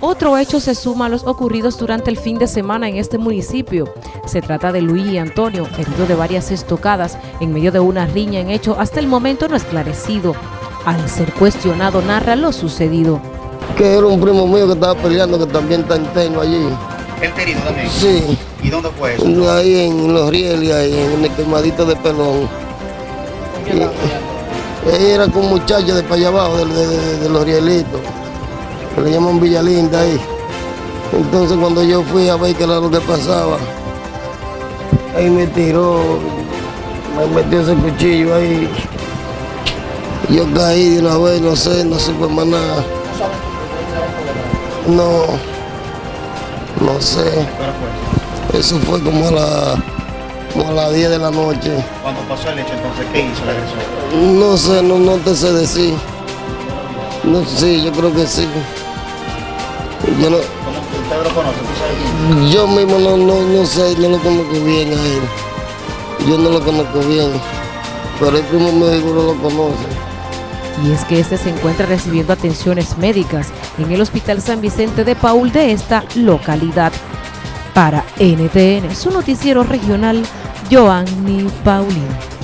Otro hecho se suma a los ocurridos durante el fin de semana en este municipio. Se trata de Luis y Antonio, herido de varias estocadas en medio de una riña en hecho hasta el momento no esclarecido. Al ser cuestionado narra lo sucedido. Que era un primo mío que estaba peleando que también está interno allí. ¿El herido también? Sí, ¿Y dónde fue eso? ahí en los rieles, ahí en el quemadito de pelón. Y- Era con un muchacho de para allá abajo, de, de- de- de los rielitos, que le llaman Villalinda ahí. Entonces cuando yo fui a ver qué era lo que pasaba, ahí me tiró, me metió ese cuchillo ahí. Yo caí de una vez, no sé, no supe más nada. No, no sé. Eso fue como a, la, como a las 10 de la noche. Cuando pasó el hecho, entonces, ¿qué hizo la agresión? No sé, no, no te sé decir. No sí, yo creo que sí. Yo, no, ¿Cómo usted lo conoce? ¿Tú sabes quién? yo mismo no, no, no sé, no lo conozco bien a él. Yo no lo conozco bien. Pero el primo mío seguro lo conoce. Y es que este se encuentra recibiendo atenciones médicas en el Hospital San Vicente de Paul de esta localidad. Para NTN, su noticiero regional, Joanny Paulino.